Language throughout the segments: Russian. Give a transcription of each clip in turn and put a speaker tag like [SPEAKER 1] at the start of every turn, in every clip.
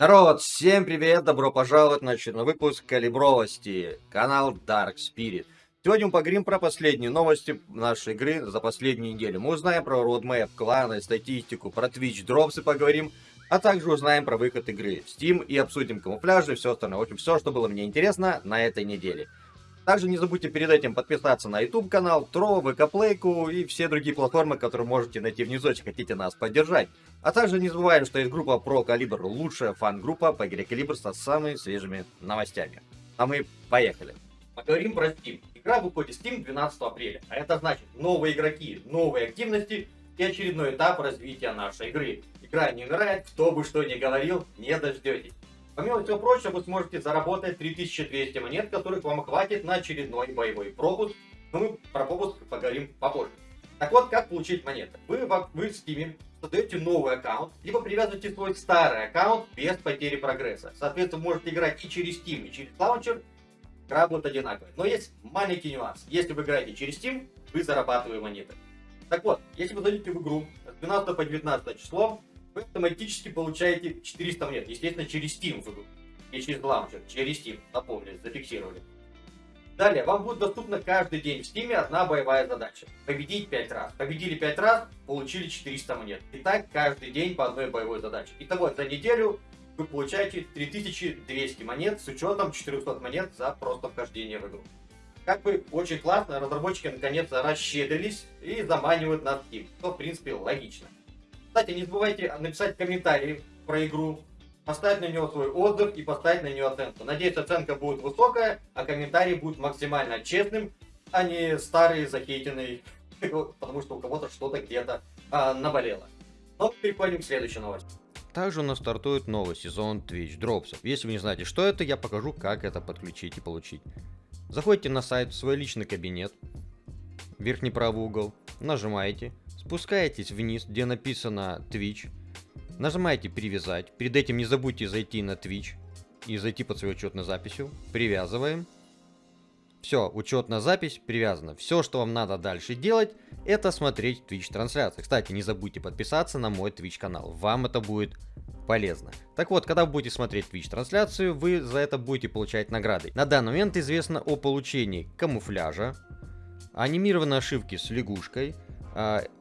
[SPEAKER 1] Народ, всем привет, добро пожаловать на очередной выпуск Калибровости, канал Dark Spirit. Сегодня мы поговорим про последние новости нашей игры за последнюю неделю. Мы узнаем про родмэп, кланы, статистику, про Twitch дропсы поговорим, а также узнаем про выход игры в Steam и обсудим камуфляжи и все остальное. В общем, все, что было мне интересно на этой неделе. Также не забудьте перед этим подписаться на YouTube канал, Тро, ВК Плейку и все другие платформы, которые можете найти внизу, если хотите нас поддержать. А также не забываем, что есть группа Про Калибр, лучшая фан-группа по игре Калибр со самыми свежими новостями. А мы поехали. Поговорим про Steam. Игра выходит в Steam 12 апреля, а это значит новые игроки, новые активности и очередной этап развития нашей игры. Игра не умирает, кто бы что ни говорил, не дождетесь. Помимо всего прочего, вы сможете заработать 3200 монет, которых вам хватит на очередной боевой пропуск. Но мы про пропуск поговорим попозже. Так вот, как получить монеты? Вы, вы в Steam создаете новый аккаунт, либо привязываете свой старый аккаунт без потери прогресса. Соответственно, можете играть и через Steam, и через лаунчер, игра будет одинаковая. Но есть маленький нюанс. Если вы играете через Steam, вы зарабатываете монеты. Так вот, если вы зайдете в игру с 12 по 19 число, вы автоматически получаете 400 монет. Естественно, через Steam вы и через Launcher, через Steam, напомнили, зафиксировали. Далее, вам будет доступна каждый день в Steam одна боевая задача. Победить 5 раз. Победили 5 раз, получили 400 монет. И так каждый день по одной боевой задаче. Итого, за неделю вы получаете 3200 монет с учетом 400 монет за просто вхождение в игру. Как бы очень классно, разработчики наконец-то расщедрились и заманивают на Steam, что в принципе логично. Кстати, не забывайте написать комментарий про игру, поставить на него свой отзыв и поставить на нее оценку. Надеюсь, оценка будет высокая, а комментарий будет максимально честным, а не старый, захейтенный, потому что у кого-то что-то где-то а, наболело. Но переходим к следующей новости.
[SPEAKER 2] Также у нас стартует новый сезон Twitch Dropsов. Если вы не знаете, что это, я покажу, как это подключить и получить. Заходите на сайт в свой личный кабинет, верхний правый угол, нажимаете, Спускаетесь вниз, где написано Twitch. Нажимаете привязать. Перед этим не забудьте зайти на Twitch и зайти под свою учетную записью. Привязываем. Все, учетная запись привязана. Все, что вам надо дальше делать, это смотреть Twitch трансляции. Кстати, не забудьте подписаться на мой Twitch канал. Вам это будет полезно. Так вот, когда вы будете смотреть Twitch трансляцию, вы за это будете получать награды. На данный момент известно о получении камуфляжа, анимированной ошибки с лягушкой,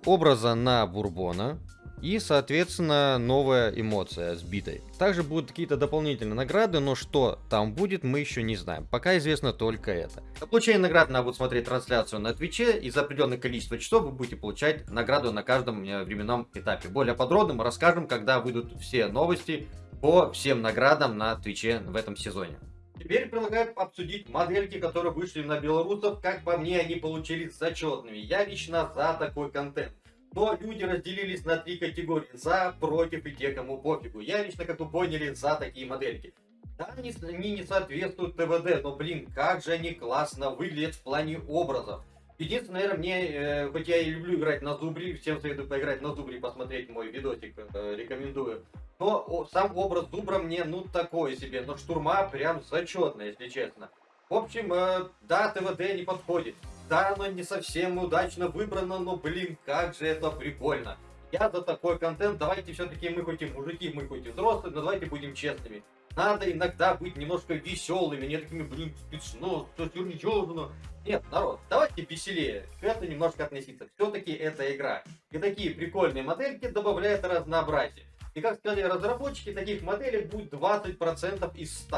[SPEAKER 2] образа на Бурбона и, соответственно, новая эмоция сбитой. Также будут какие-то дополнительные награды, но что там будет, мы еще не знаем. Пока известно только это.
[SPEAKER 1] Для получения наград надо будет смотреть трансляцию на Твиче, и за определенное количество часов вы будете получать награду на каждом э, временном этапе. Более подробно мы расскажем, когда выйдут все новости по всем наградам на Твиче в этом сезоне. Теперь предлагаю обсудить модельки, которые вышли на белорусов. Как по мне, они получились зачетными. Я лично за такой контент. Но люди разделились на три категории. За, против и те, кому пофигу. Я лично, как вы поняли, за такие модельки. Да, они, они не соответствуют ТВД, но, блин, как же они классно выглядят в плане образов. Единственное, наверное, мне, э, хоть я и люблю играть на зубре, всем советую поиграть на зубре, посмотреть мой видосик, э, рекомендую. Но сам образ зубра мне, ну, такой себе, но штурма прям зачетно, если честно. В общем, э, да, ТВД не подходит. Да, оно не совсем удачно выбрано, но, блин, как же это прикольно. Я за такой контент, давайте все-таки мы хоть и мужики, мы хоть и взрослые, но давайте будем честными. Надо иногда быть немножко веселыми, не такими, блин, смешно, что серьезно. Нет, народ, давайте веселее к этому немножко относиться. Все-таки это игра. И такие прикольные модельки добавляют разнообразие. И как сказали разработчики, таких моделей будет 20% из 100.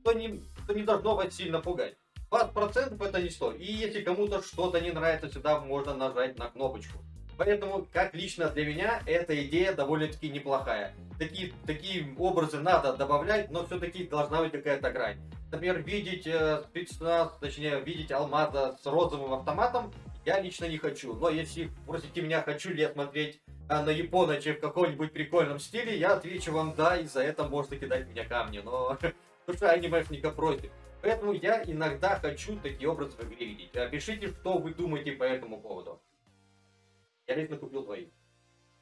[SPEAKER 1] Что не, что не должно вас сильно пугать. 20% это не 100. И если кому-то что-то не нравится, всегда можно нажать на кнопочку. Поэтому, как лично для меня, эта идея довольно-таки неплохая. Такие, такие образы надо добавлять, но все-таки должна быть какая-то грань. Например, видеть э, спецназ, точнее, видеть алмаза с розовым автоматом, я лично не хочу. Но если просите меня, хочу ли я смотреть на Японоче в каком-нибудь прикольном стиле, я отвечу вам да, и за это можно кидать меня камни. Но душа анимешника против. Поэтому я иногда хочу такие образы в игре видеть. Пишите, что вы думаете по этому поводу. Я лично купил двоих.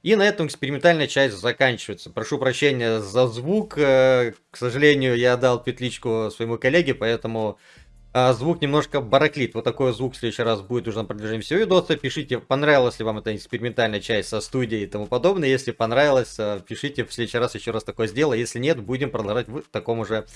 [SPEAKER 2] И на этом экспериментальная часть заканчивается. Прошу прощения за звук. Э, к сожалению, я дал петличку своему коллеге, поэтому А, звук немножко бараклит. Вот такой звук в следующий раз будет уже на продолжении всего видоса. Пишите, понравилась ли вам эта экспериментальная часть со студией и тому подобное. Если понравилось, а, пишите в следующий раз еще раз такое сделаю. Если нет, будем продолжать в таком уже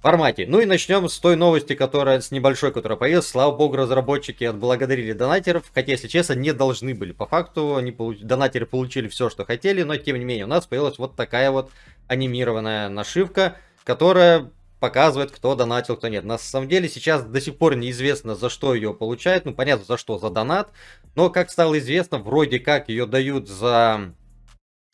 [SPEAKER 2] формате. Ну и начнем с той новости, которая с небольшой, которая появилась. Слава богу, разработчики отблагодарили донатеров, хотя, если честно, не должны были. По факту, они получ... донатеры получили все, что хотели, но тем не менее у нас появилась вот такая вот анимированная нашивка, которая показывает, кто донатил, кто нет. На самом деле сейчас до сих пор неизвестно, за что ее получают. Ну, понятно, за что, за донат. Но, как стало известно, вроде как ее дают за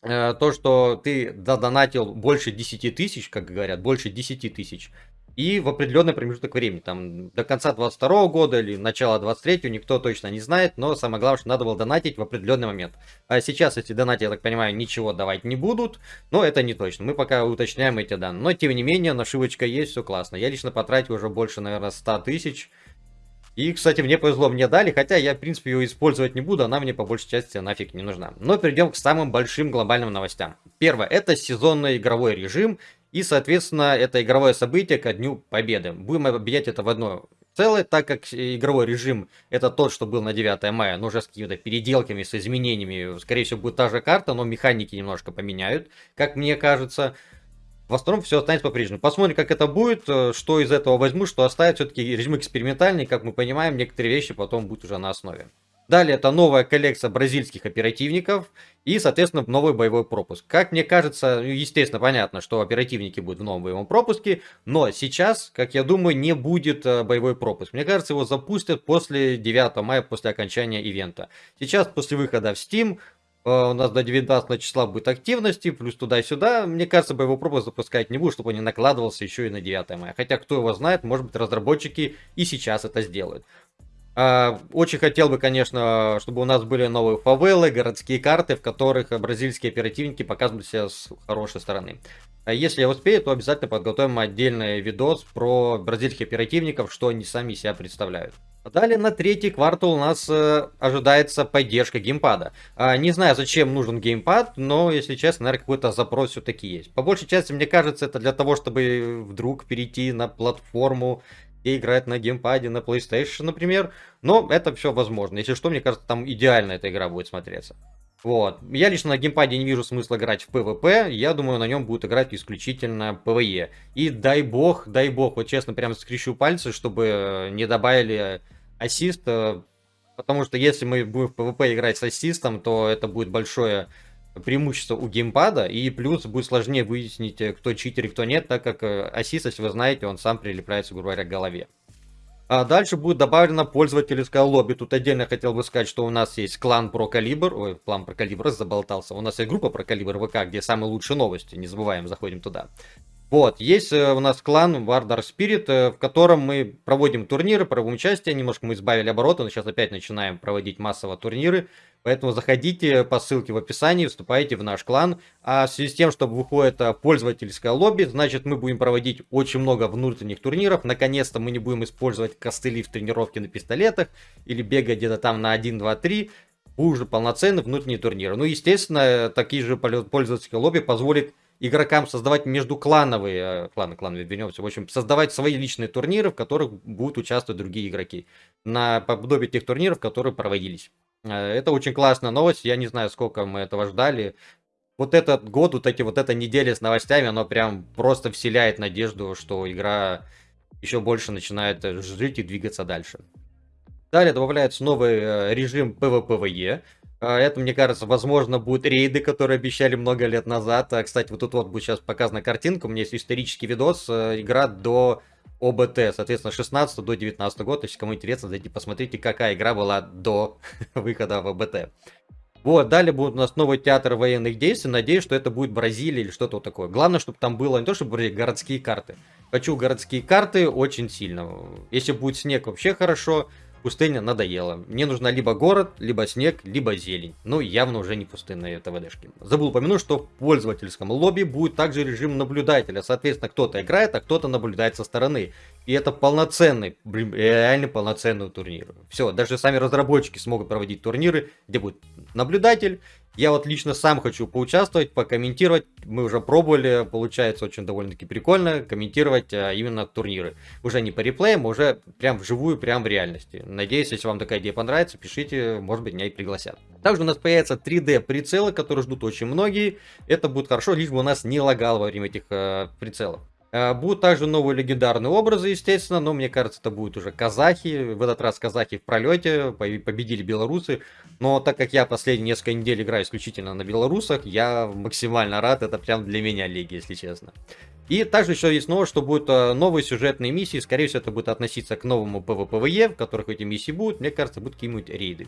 [SPEAKER 2] э, то, что ты донатил больше 10 тысяч, как говорят, больше 10 тысяч и в определенный промежуток времени, там до конца 22 года или начала 23 никто точно не знает, но самое главное, что надо было донатить в определенный момент. А сейчас эти донаты, я так понимаю, ничего давать не будут, но это не точно, мы пока уточняем эти данные. Но тем не менее, нашивочка есть, все классно. Я лично потратил уже больше, наверное, 100 тысяч. И, кстати, мне повезло, мне дали, хотя я, в принципе, ее использовать не буду, она мне по большей части нафиг не нужна. Но перейдем к самым большим глобальным новостям. Первое, это сезонный игровой режим, и, соответственно, это игровое событие ко Дню Победы. Будем объединять это в одно целое, так как игровой режим это тот, что был на 9 мая, но уже с какими-то переделками, с изменениями. Скорее всего, будет та же карта, но механики немножко поменяют, как мне кажется. В остальном все останется по-прежнему. Посмотрим, как это будет, э, что из этого возьму, что оставить. Все-таки режим экспериментальный, как мы понимаем, некоторые вещи потом будут уже на основе. Далее это новая коллекция бразильских оперативников и, соответственно, новый боевой пропуск. Как мне кажется, ну, естественно, понятно, что оперативники будут в новом боевом пропуске, но сейчас, как я думаю, не будет э, боевой пропуск. Мне кажется, его запустят после 9 мая, после окончания ивента. Сейчас, после выхода в Steam, э, у нас до 19 числа будет активности, плюс туда и сюда. Мне кажется, боевой пропуск запускать не будут, чтобы он не накладывался еще и на 9 мая. Хотя, кто его знает, может быть, разработчики и сейчас это сделают. А, очень хотел бы, конечно, чтобы у нас были новые фавелы, городские карты, в которых бразильские оперативники показывают себя с хорошей стороны. А если я успею, то обязательно подготовим отдельный видос про бразильских оперативников, что они сами себя представляют. Далее на третий квартал у нас э, ожидается поддержка геймпада. А, не знаю, зачем нужен геймпад, но, если честно, наверное, какой-то запрос все-таки есть. По большей части, мне кажется, это для того, чтобы вдруг перейти на платформу и играть на геймпаде, на PlayStation, например. Но это все возможно. Если что, мне кажется, там идеально эта игра будет смотреться. Вот. Я лично на геймпаде не вижу смысла играть в PvP. Я думаю, на нем будет играть исключительно PvE. И дай бог, дай бог, вот честно, прям скрещу пальцы, чтобы не добавили ассист. Потому что если мы будем в PvP играть с ассистом, то это будет большое преимущество у геймпада, и плюс будет сложнее выяснить, э, кто читер и кто нет, так как э, ассист, если вы знаете, он сам прилепляется, грубо говоря, к голове. А дальше будет добавлено пользовательское лобби. Тут отдельно хотел бы сказать, что у нас есть клан про калибр. Ой, клан про калибр заболтался. У нас есть группа про калибр ВК, где самые лучшие новости. Не забываем, заходим туда. Вот, есть э, у нас клан Вардар Spirit, в котором мы проводим турниры, проводим участие. Немножко мы избавили обороты, но сейчас опять начинаем проводить массово турниры. Поэтому заходите по ссылке в описании, вступайте в наш клан. А в связи с тем, что выходит э, пользовательское лобби, значит мы будем проводить очень много внутренних турниров. Наконец-то мы не будем использовать костыли в тренировке на пистолетах или бегать где-то там на 1, 2, 3 уже полноценные внутренние турниры. Ну, естественно, такие же пользовательские лобби позволит игрокам создавать междуклановые, э, кланы, клановые вернемся, в общем, создавать свои личные турниры, в которых будут участвовать другие игроки. На подобие тех турниров, которые проводились. Э, это очень классная новость. Я не знаю, сколько мы этого ждали. Вот этот год, вот эти вот эта неделя с новостями, оно прям просто вселяет надежду, что игра еще больше начинает э, жить и двигаться дальше. Далее добавляется новый режим PvPvE. Это, мне кажется, возможно, будут рейды, которые обещали много лет назад. Кстати, вот тут вот будет сейчас показана картинка. У меня есть исторический видос. Игра до ОБТ, соответственно, 16 до 19 года. Если кому интересно, зайдите посмотрите, какая игра была до выхода в ОБТ. Вот, далее будет у нас новый театр военных действий. Надеюсь, что это будет Бразилия или что-то вот такое. Главное, чтобы там было не то, чтобы городские карты. Хочу городские карты очень сильно. Если будет снег, вообще хорошо пустыня надоела. Мне нужна либо город, либо снег, либо зелень. Ну, явно уже не пустынные ТВДшки. Забыл упомянуть, что в пользовательском лобби будет также режим наблюдателя. Соответственно, кто-то играет, а кто-то наблюдает со стороны. И это полноценный, реально полноценный турнир. Все, даже сами разработчики смогут проводить турниры, где будет наблюдатель, Я вот лично сам хочу поучаствовать, покомментировать. Мы уже пробовали, получается очень довольно-таки прикольно комментировать а, именно турниры. Уже не по реплеям, а уже прям вживую, прям в реальности. Надеюсь, если вам такая идея понравится, пишите, может быть, меня и пригласят. Также у нас появятся 3D прицелы, которые ждут очень многие. Это будет хорошо, лишь бы у нас не лагало во время этих э, прицелов. Э, будут также новые легендарные образы, естественно, но мне кажется, это будут уже казахи. В этот раз казахи в пролете, победили белорусы. Но так как я последние несколько недель играю исключительно на белорусах, я максимально рад, это прям для меня лиги, если честно. И также еще есть новость, что будут э, новые сюжетные миссии, скорее всего это будет относиться к новому PvPvE, в которых эти миссии будут, мне кажется, будут какие-нибудь рейды.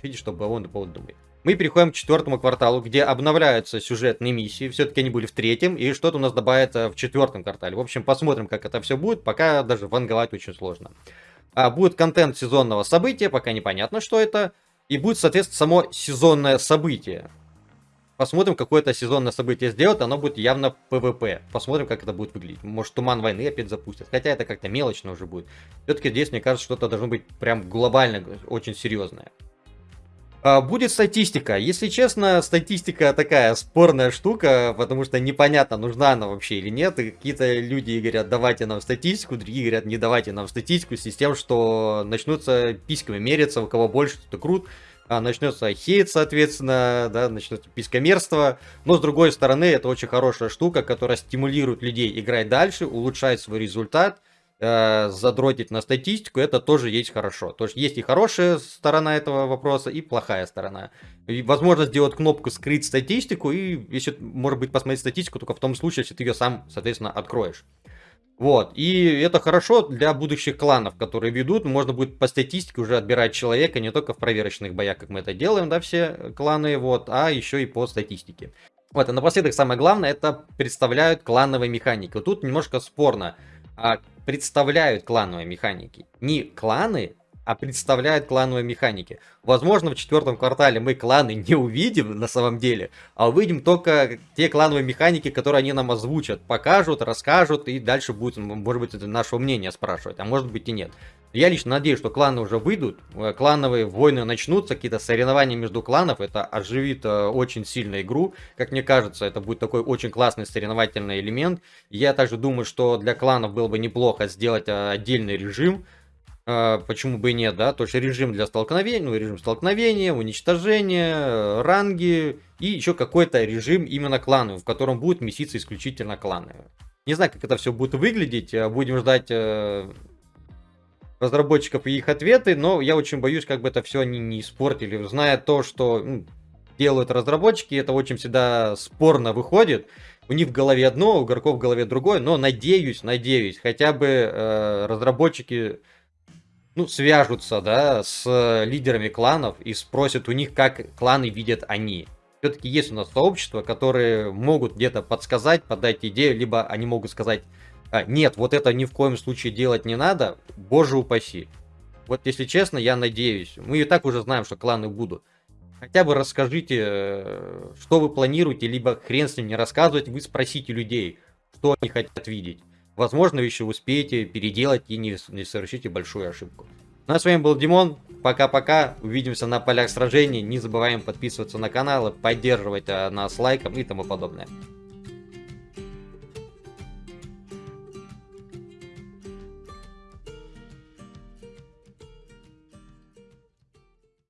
[SPEAKER 2] Пишите, что он поводу думает. Мы переходим к четвертому кварталу, где обновляются сюжетные миссии. Все-таки они были в третьем, и что-то у нас добавится в четвертом квартале. В общем, посмотрим, как это все будет. Пока даже ванговать очень сложно. А, будет контент сезонного события, пока непонятно, что это. И будет, соответственно, само сезонное событие. Посмотрим, какое это сезонное событие сделать. Оно будет явно PvP. Посмотрим, как это будет выглядеть. Может, туман войны опять запустят. Хотя это как-то мелочно уже будет. Все-таки здесь, мне кажется, что-то должно быть прям глобально, очень серьезное. А, будет статистика. Если честно, статистика такая спорная штука, потому что непонятно, нужна она вообще или нет. И какие-то люди говорят, давайте нам статистику, другие говорят, не давайте нам статистику, с тем, что начнутся письками мериться, у кого больше, кто крут. А, начнется хейт, соответственно, да, начнется пискомерство. Но с другой стороны, это очень хорошая штука, которая стимулирует людей играть дальше, улучшать свой результат э, задротить на статистику, это тоже есть хорошо. То есть есть и хорошая сторона этого вопроса, и плохая сторона. И возможно сделать кнопку «Скрыть статистику», и если, может быть, посмотреть статистику только в том случае, если ты ее сам, соответственно, откроешь. Вот, и это хорошо для будущих кланов, которые ведут, можно будет по статистике уже отбирать человека, не только в проверочных боях, как мы это делаем, да, все кланы, вот, а еще и по статистике. Вот, и напоследок самое главное, это представляют клановые механики. Тут немножко спорно а, представляют клановые механики. Не кланы, а представляют клановые механики. Возможно, в четвертом квартале мы кланы не увидим на самом деле, а увидим только те клановые механики, которые они нам озвучат, покажут, расскажут, и дальше будет, может быть, это наше мнение спрашивать, а может быть и нет. Я лично надеюсь, что кланы уже выйдут, э, клановые войны начнутся, какие-то соревнования между кланов, это оживит э, очень сильно игру, как мне кажется, это будет такой очень классный соревновательный элемент. Я также думаю, что для кланов было бы неплохо сделать э, отдельный режим, почему бы и нет, да, то есть режим для столкновения, ну, режим столкновения, уничтожения, ранги и еще какой-то режим именно кланов, в котором будут меситься исключительно кланы. Не знаю, как это все будет выглядеть, будем ждать разработчиков и их ответы, но я очень боюсь, как бы это все они не испортили. Зная то, что ну, делают разработчики, это очень всегда спорно выходит. У них в голове одно, у игроков в голове другое, но надеюсь, надеюсь, хотя бы э, разработчики ну, свяжутся, да, с лидерами кланов и спросят у них, как кланы видят они. Все-таки есть у нас сообщества, которые могут где-то подсказать, подать идею, либо они могут сказать, а, нет, вот это ни в коем случае делать не надо, боже упаси. Вот если честно, я надеюсь. Мы и так уже знаем, что кланы будут. Хотя бы расскажите, э, что вы планируете, либо хрен с ним не рассказывать, вы спросите людей, что они хотят видеть. Возможно, еще успеете переделать и не, не совершите большую ошибку. Ну а с вами был Димон. Пока-пока. Увидимся на полях сражений. Не забываем подписываться на канал, поддерживать э, нас лайком и тому подобное.